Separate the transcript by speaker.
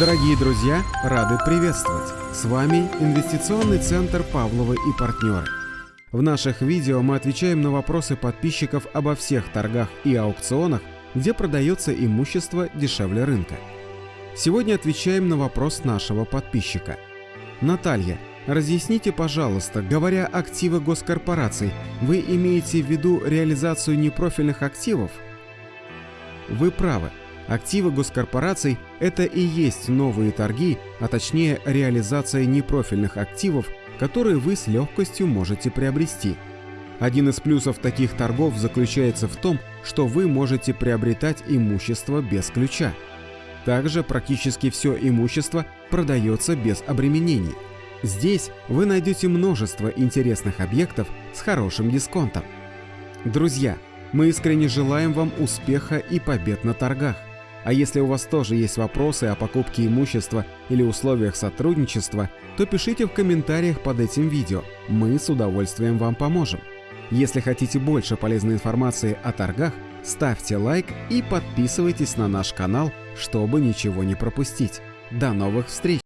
Speaker 1: Дорогие друзья, рады приветствовать! С вами Инвестиционный центр Павловы и партнеры. В наших видео мы отвечаем на вопросы подписчиков обо всех торгах и аукционах, где продается имущество дешевле рынка. Сегодня отвечаем на вопрос нашего подписчика. Наталья, разъясните, пожалуйста, говоря активы госкорпораций, вы имеете в виду реализацию непрофильных активов? Вы правы. Активы госкорпораций – это и есть новые торги, а точнее реализация непрофильных активов, которые вы с легкостью можете приобрести. Один из плюсов таких торгов заключается в том, что вы можете приобретать имущество без ключа. Также практически все имущество продается без обременений. Здесь вы найдете множество интересных объектов с хорошим дисконтом. Друзья, мы искренне желаем вам успеха и побед на торгах. А если у вас тоже есть вопросы о покупке имущества или условиях сотрудничества, то пишите в комментариях под этим видео, мы с удовольствием вам поможем. Если хотите больше полезной информации о торгах, ставьте лайк и подписывайтесь на наш канал, чтобы ничего не пропустить. До новых встреч!